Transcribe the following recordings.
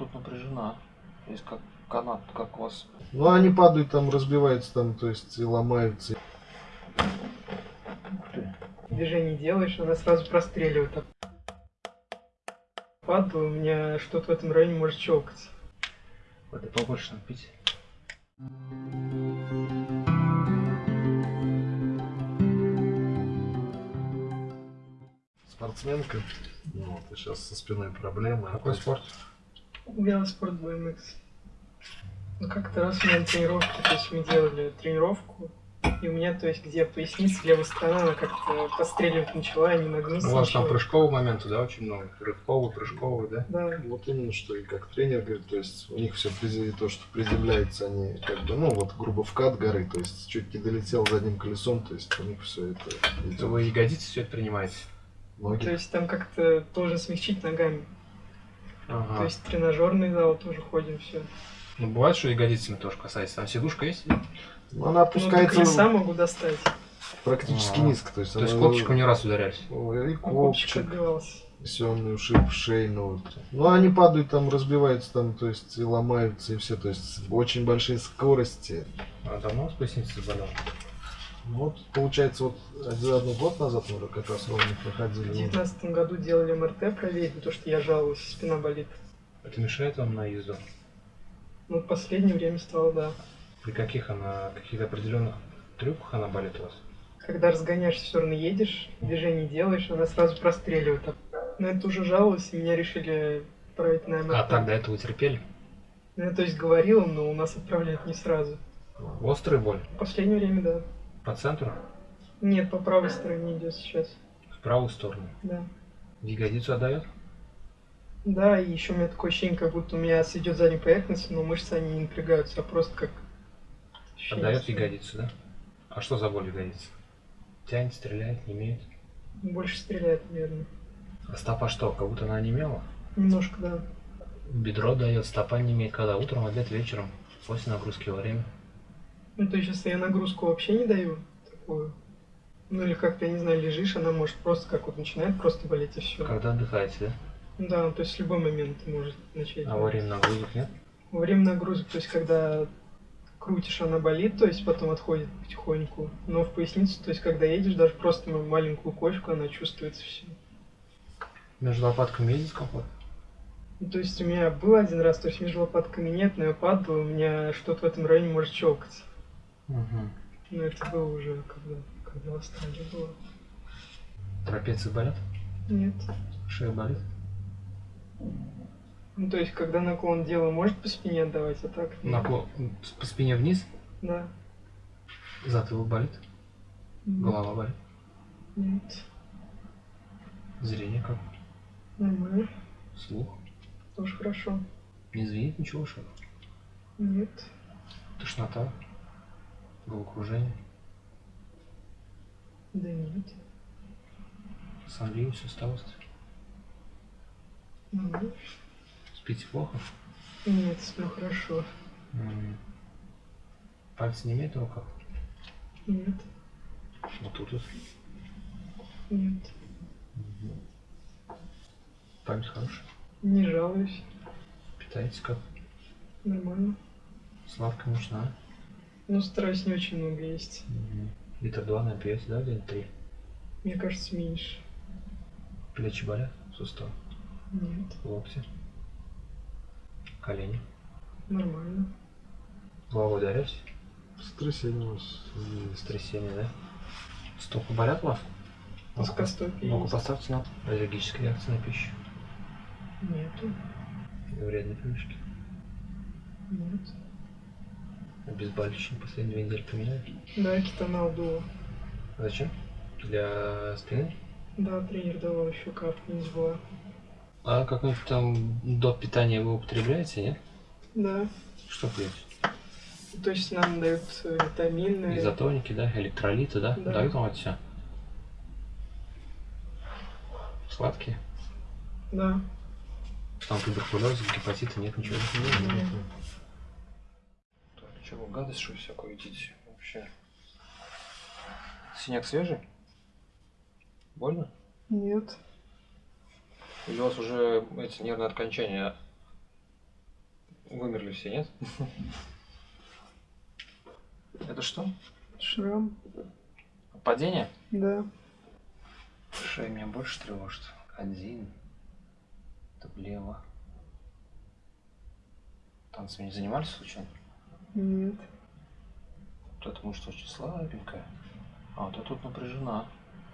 тут напряжена. Есть как канат, как у вас. Ну они падают там, разбиваются там, то есть и ломаются. Ух ты. Движение делаешь, она сразу простреливает. Падла, у меня что-то в этом районе может щелкать. Воды побольше надо пить. Спортсменка. Ну, вот, и сейчас со спиной проблемы. Какой спорт? Велоспорт BMX. Ну как-то раз у меня на тренировке, то есть мы делали тренировку, и у меня, то есть, где поясница, левая сторона, она как-то постреливать начала, я не нагнулся. У вас там ничего. прыжковых моментов, да, очень много? Рывковый, прыжковый, да? Да. Вот именно что и как тренер говорит, то есть у них все то, что приземляется, они как бы, ну вот грубо вкат горы, то есть чуть не долетел задним колесом, то есть у них все это идет. Вы ягодицы все это принимаете? Ноги. То есть там как-то должен смягчить ногами. Ага. То есть тренажерный зал тоже ходим, все. Ну, бывает, что ягодицами тоже касается. Там сидушка есть? Ну, она Ну, опускается колеса могу достать. практически А. низко, то есть, То есть она- копчиком не раз ударялись? Ой, и Копчик копчик, семный ушиб, шейный. Вот. Ну, они падают там, разбиваются там, то есть и ломаются, и все, то есть очень большие скорости. А давно поясница заболела? Ну, Вот, получается, вот один год назад мы как раз ровно В проходили. девятнадцатом году делали МРТ проверить, потому что я жаловался, спина болит. Это мешает вам на езду? Ну, в последнее время стало, да. При каких она, каких-то определенных трюках она болит у вас? Когда разгоняешься, все равно едешь, движение делаешь, она сразу простреливает. На это уже жаловался, и меня решили отправить на МРТ. А так до этого терпели? Ну, я, то есть говорил, но у нас отправляют не сразу. Острая боль? В последнее время, да. По центру? Нет, по правой стороне идет сейчас. В правую сторону? Да. В ягодицу отдает? Да, и еще у меня такое ощущение, как будто у меня сведет заднюю поверхность, но мышцы они не напрягаются, а просто как... ощущение Отдает стоит. ягодицу, да? А что за боль в ягодице? Тянет, стреляет, не имеет? Больше стреляет, наверное. А стопа что, как будто она онемела? Немножко, да. Бедро дает, стопа не имеет когда? Утром, обед, вечером, после нагрузки во время. Ну, то есть, если я нагрузку вообще не даю, такую, ну или как-то, я не знаю, лежишь, она может просто как вот начинает просто болеть и все. Когда отдыхаете, да? Да, ну, то есть в любой момент может начать. А во время нагрузок нет? Во время нагрузок, то есть когда крутишь, она болит, то есть потом отходит потихоньку. Но в поясницу, то есть когда едешь, даже просто маленькую кочку, она чувствуется все. Между лопатками есть дискомфорт? Ну, то есть у меня был один раз, то есть между лопатками нет, но я падал, у меня что-то в этом районе может щелкать. Угу. Но это было уже когда, когда в Австралии было. Трапеции болят? Нет. Шея болит? Ну, то есть, когда наклон делаю, может по спине отдавать, а так? нет. Наклон по спине вниз? Да. Затылок болит? Голова болит? Нет. Зрение как? Нормально. Слух? Тоже хорошо. Не звенит ничего, что? Нет. Тошнота? Головокружение? Да нет. Сонливость, усталость? Нормально. Спите плохо? Нет, сплю хорошо. М. Пальцы не имеют на руках? Нет. Вот тут вот. Нет. Память хорошая. Не жалуюсь. Питаетесь как? Нормально. Сладкая нужна? Но стараюсь не очень много есть. Литр два напьете, да, или три? Мне кажется, меньше. Плечи болят? Сустав? Нет. Локти? Колени? Нормально. Головой ударяетесь? Сотрясение у вас. Стрясение, да? Стопы болят у вас? Плоскостопие Ногу поставьте на аллергическая реакция на пищу. Нету. Вредные привычки. Нет. Обезболивающие последние две недели применяете? Да, кетонал дуо. Зачем? Для спины? Да, тренер давал еще капли, не забыла. А какой-нибудь там до питания вы употребляете, нет? Да. Что пьете? То есть нам дают э, витамины. Изотоники, да? Электролиты, да? Да. Дают вам это все? Сладкие? Да. Там туберкулеза, гепатита нет, ничего. Нет. Так, чего, гадость что всякую видите вообще? Синяк свежий? Больно? Нет. Или у вас уже эти нервные окончания Вымерли все, нет? Это что? Шрам. Падение? Да. Шея меня больше тревожит. Один. Это влево. Танцами не занимались случайно? Нет. Вот эта мышца очень слабенькая. А вот эта тут напряжена.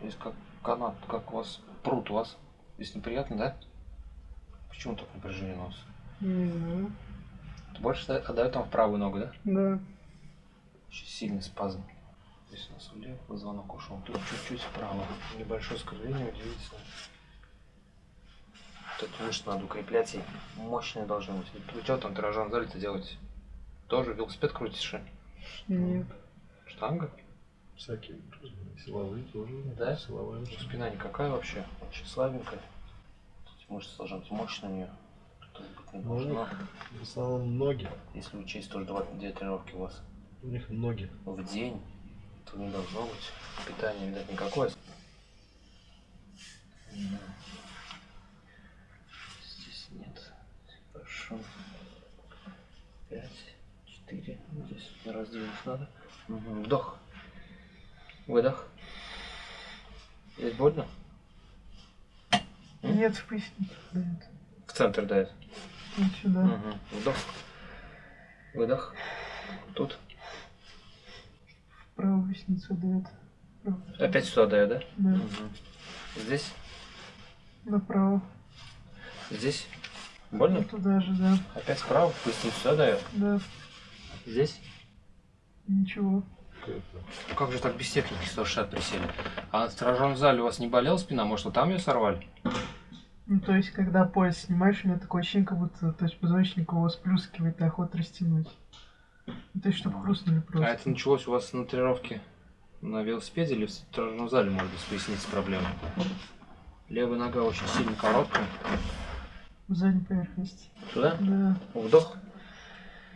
Здесь как канат, как у вас, пруд у вас. Здесь неприятно, да? Почему так напряжение вас? Не знаю. Больше да- отдает там в правую ногу, да? Да. Очень сильный спазм. Здесь у нас влево позвонок ушел. Тут чуть-чуть вправо. Небольшое скольжение, удивительно. Вот эту мышцу надо укреплять, и мощные должны быть. Вы что там тренажерном зале-то делаете? Тоже велосипед крутишь? ли? Нет. Штанга? Всякие силовые тоже. Да? Силовая. Ну, Спина никакая вообще, очень слабенькая. Эти мышцы должны быть мощными. Тут быть не Ну, у должно. них в основном ноги. Если учесть тоже два, две тренировки у вас У них ноги. в день, то не должно быть питания, видать, никакое. Да. Здесь нет. Хорошо. Пять, четыре. Здесь раздвинуть надо. Вдох. Выдох. Здесь больно? Нет, в пояснице. дает. В центр дает. Вот сюда. Мгм. Вдох. Выдох. Тут. В правую поясницу дает. Вправо. Опять сюда дает, да? Да. Мгм. Здесь. Направо. Здесь. Больно? Туда же, да. Опять справа. Поясницу сюда дает. Да. Здесь. Ничего. Как же так без техники 160 присели? А в тренажерном зале у вас не болела спина? Может, вы там ее сорвали? Ну, то есть, когда пояс снимаешь, у меня такое ощущение, как будто, то есть, позвоночник его сплюскивает, и охота растянуть. Ну, то есть, чтобы хрустнули просто. А это началось у вас на тренировке на велосипеде или в тренажерном зале, может быть, с поясницей проблемы? Левая нога очень сильно короткая. В задней поверхности. Сюда? Да. Вдох.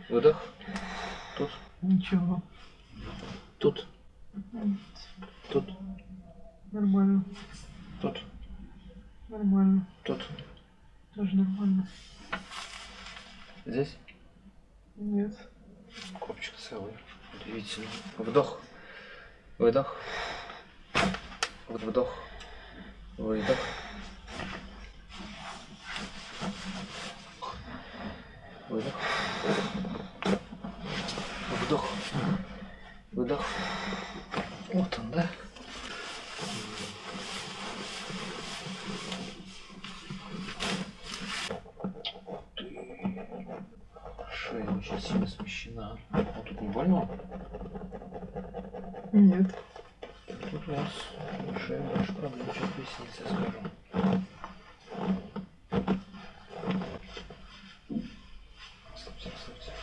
Выдох. Тут. Ничего. Тут. Тут. Нормально. Тут. Нормально. Тут. Тоже нормально. Здесь. Нет. Копчик целый. Удивительно. Вдох. Выдох. Вдох. Выдох. Выдох. Вдох. Выдох. Вот он, да? Шея очень сильно смещена. Вот тут не больно? Нет. Тут у вас шея больше проблем, чем поясница, я скажу. Слушайте, слушайте.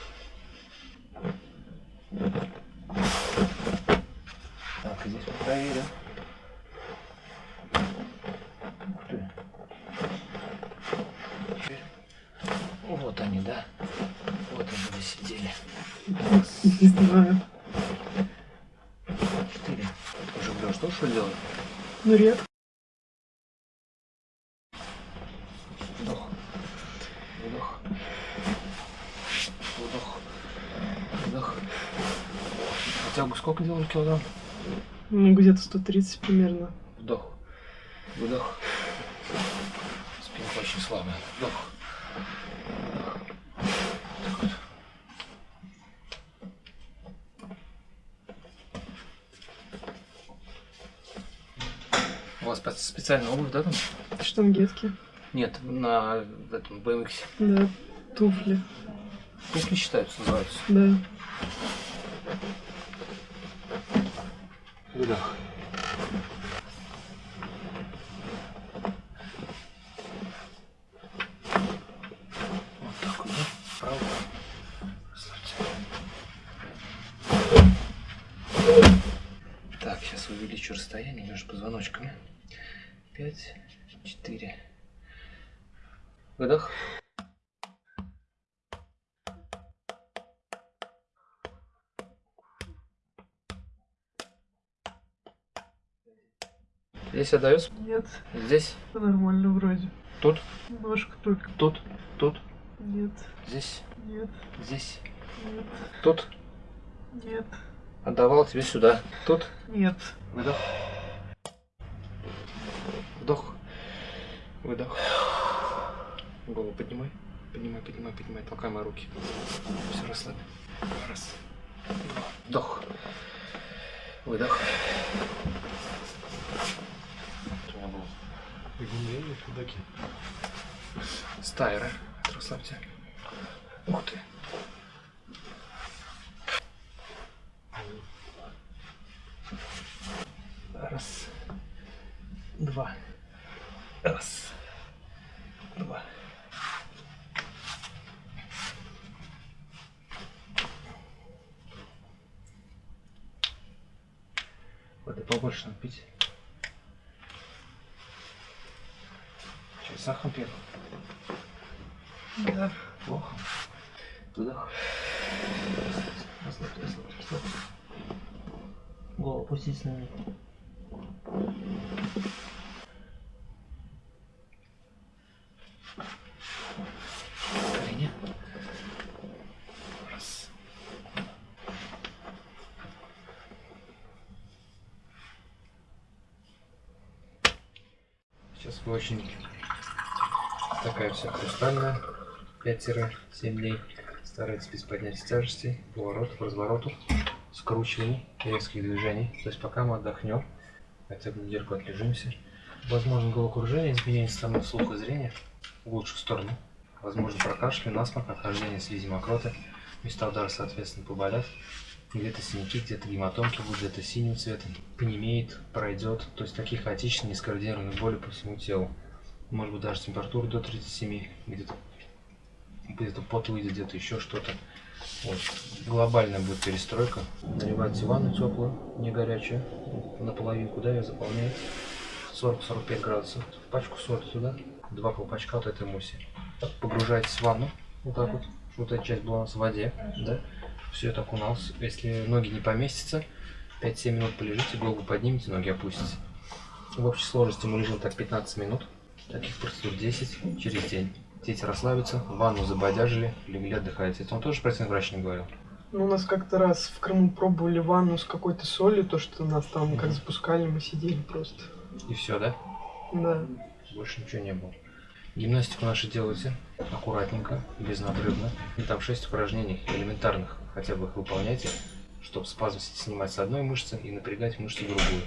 Так, здесь мы проверим. Ух ты. Теперь- Вот они, да? Вот они сидели. Не знаю. Четыре. Уже говорил, что что делать? Ну, редко. Вдох. Вдох. Вдох. А тягу сколько делали килограмм? Ну, где-то 130 примерно. Вдох. Выдох. Спинка очень слабая. Вдох. Специальная обувь, да, там? Штангетки. Нет, на этом BMX. Да. Туфли. Туфли считаются, называются. Да. Выдох. Вот так вот, да? Правда? Расслабься. Так, сейчас увеличу расстояние между позвоночками. Пять, четыре. Выдох. Здесь отдается? Нет. Здесь? Нормально вроде. Тут? Немножко только. Тут? Тут? Нет. Здесь? Нет, Здесь. нет, Тут. нет, Отдавал тебе сюда. Тут. нет. Выдох. Вдох. Выдох. Голову поднимай. Поднимай, поднимай, поднимай. Толкай мои руки. Все, расслабь. Раз. Два. Вдох. Выдох. У меня был Бегунья или худаки? стайра. Расслабься. Ух ты. Раз. Два. Раз. Два. Надо пить. Чай с сахаром пьет? Да. Плохо. Вдох. Расслабься, расслабься, расслабься. Голову опустись на меня. Колени. Раз. Сейчас вы очень такая вся хрустальная. 5-7 дней. Старайтесь без поднятия тяжести, поворотов, разворотов, скручиваний, резких движений. То есть пока мы отдохнем, хотя бы недельку отлежимся. Возможно головокружение, изменение стороны слуха зрения в лучшую сторону. Возможно прокашель, насморк, отхождение слизи мокроты. Места удара, соответственно, поболят. Где-то синяки, где-то гематомки будут, где-то синего цвета. Понемеет, пройдет. То есть такие хаотичные, нескоординированные боли по всему телу. Может быть даже температура до 37, где-то где-то пот выйдет, где-то еще что-то. Вот. Глобальная будет перестройка. Наливайте ванну теплую, не горячую. Наполовинку, да, ее заполняет. 40-45 градусов. Пачку соли туда. Два колпачка вот этой муси. Погружаетесь в ванну. Вот так вот. Вот эта часть была у нас в воде. Да? Все это окуналось. Если ноги не поместятся, 5-7 минут полежите, голову поднимите, ноги опустите. В общей сложности мы лежим так 15 минут. Таких процедур 10 через день. Дети расслабятся, ванну забодяжили, легли отдыхаете. Это он тоже про врач не говорил. Ну, у нас как-то раз в Крыму пробовали ванну с какой-то солью, то, что нас там как Мгм. запускали, мы сидели просто. И все, да? Да. Больше ничего не было. Гимнастику нашу делайте аккуратненько, безнадрывно. И там 6 упражнений элементарных, хотя бы их выполняйте, чтобы спазм снимать с одной мышцы и напрягать мышцу другую.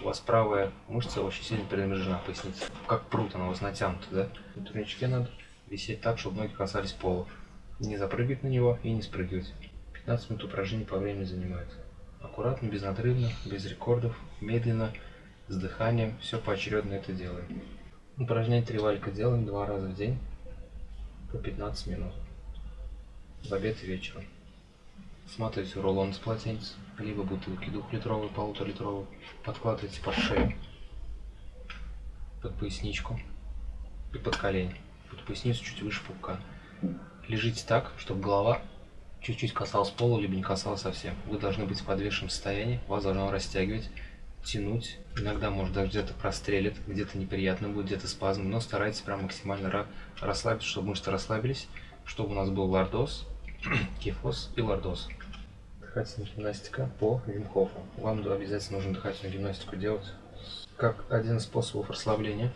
У вас правая мышца очень сильно перенапряжена, поясница. Как прут она у вас натянута, да? На турничке надо висеть так, чтобы ноги касались пола. Не запрыгивать на него и не спрыгивать. 15 минут упражнений по времени занимает. Аккуратно, безнадрывно, без рекордов, медленно, с дыханием, все поочередно это делаем. Упражнение три делаем два раза в день по 15 минут. В обед и вечером. Сматываете рулон из полотенец, либо бутылки двухлитровые, полуторалитровые. Подкладываете под шею, под поясничку и под колени. Под поясницу чуть выше пупка. Лежите так, чтобы голова чуть-чуть касалась пола, либо не касалась совсем. Вы должны быть в подвешенном состоянии, вас должно растягивать, тянуть. Иногда, может, даже где-то прострелит, где-то неприятно будет, где-то спазм, но старайтесь прям максимально ра- расслабиться, чтобы мышцы расслабились, чтобы у нас был лордоз, кифоз и лордоз. Дыхательная гимнастика по Вимхофу. Вам обязательно нужно дыхательную гимнастику делать как один из способов расслабления.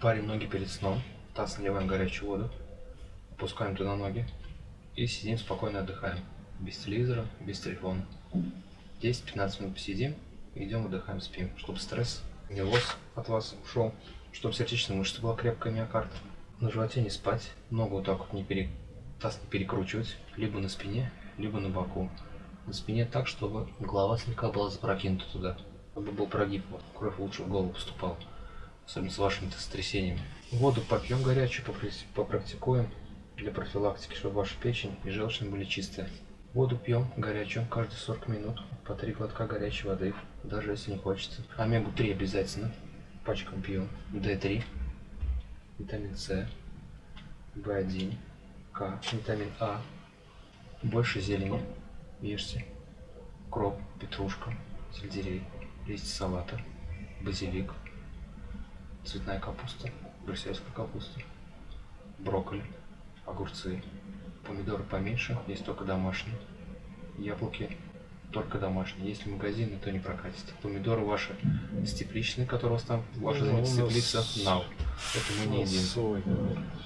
Парим ноги перед сном, таз наливаем горячую воду, опускаем туда ноги и сидим спокойно отдыхаем. Без телевизора, без телефона. 10-15 минут посидим, идем отдыхаем, спим, чтобы стресс, нервоз от вас ушел, чтобы сердечная мышца была крепкая, миокард. На животе не спать, ногу вот так вот не пере... таз перекручивать, либо на спине, либо на боку. На спине так, чтобы голова слегка была запрокинута туда, чтобы был прогиб, вот, кровь лучше в голову поступала, особенно с вашими-то сотрясениями. Воду попьем горячую, попрактикуем для профилактики, чтобы ваша печень и желчная были чистые. Воду пьем горячую каждые 40 минут, по 3 глотка горячей воды, даже если не хочется. Омегу-3 обязательно, пачкам пьем. D3, витамин С, В1, К, витамин А. Больше зелени ешьте. Кроп, петрушка, сельдерей, листья салата, базилик, цветная капуста, брюссельская капуста, брокколи, огурцы, Помидоры поменьше, есть только домашние. Яблоки только домашние. Если магазины, то не прокатит. Помидоры ваши с тепличной, которые у вас там, ваша Ну, нас теплица, нау. Это мы не едим. свой,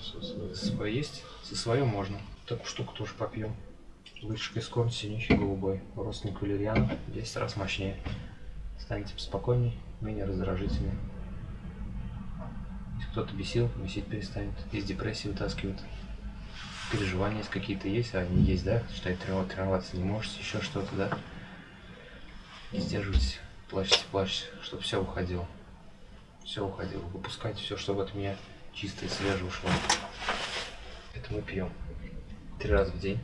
свое. Свое есть? Со своем можно. Такую штуку тоже попьем. Вытяжка из корня синющий голубой. Родственник валерьяна. 10 раз мощнее. Станете спокойней, менее раздражительнее. Если кто-то бесил, бесить перестанет. Из депрессии вытаскивает. Переживания какие-то есть, а они есть, да? Считай, тренироваться, тренироваться не можете, еще что-то, да? Не сдерживайтесь, плачьте, плачьте, чтобы все уходило. Все уходило. Выпускайте все, чтобы от меня чистое, свежее ушло. Это мы пьем. Три раза в день.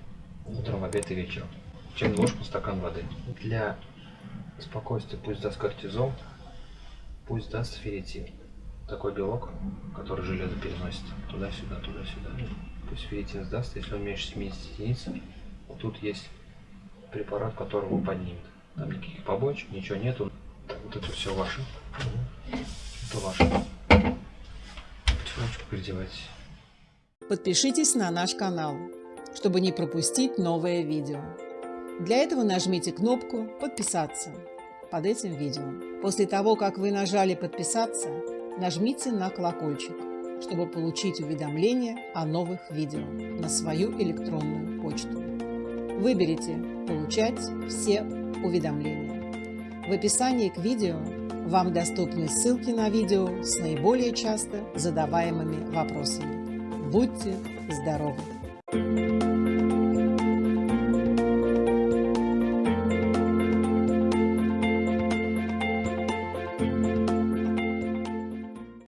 Утром, обед и вечером. Чайную ложку, стакан воды. Для спокойствия пусть даст кортизол, пусть даст ферритин. Такой белок, который железо переносит туда-сюда, туда-сюда. Пусть ферритин сдаст, если он меньше 70 единиц. Вот тут есть препарат, который его поднимет. Там никаких побочек, ничего нету. Так, вот это все ваше. Это ваше. Потихонечку переодевайтесь. Подпишитесь на наш канал, чтобы не пропустить новое видео. Для этого нажмите кнопку «Подписаться» под этим видео. После того, как вы нажали «Подписаться», нажмите на колокольчик, чтобы получить уведомления о новых видео на свою электронную почту. Выберите «Получать все уведомления». В описании к видео вам доступны ссылки на видео с наиболее часто задаваемыми вопросами. Будьте здоровы!